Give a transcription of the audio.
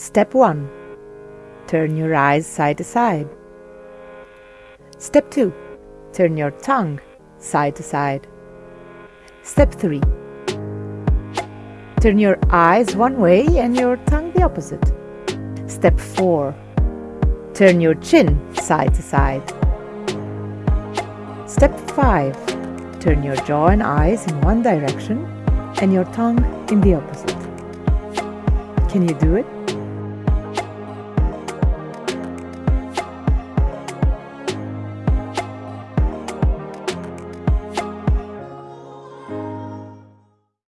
Step 1. Turn your eyes side to side. Step 2. Turn your tongue side to side. Step 3. Turn your eyes one way and your tongue the opposite. Step 4. Turn your chin side to side. Step 5. Turn your jaw and eyes in one direction and your tongue in the opposite. Can you do it?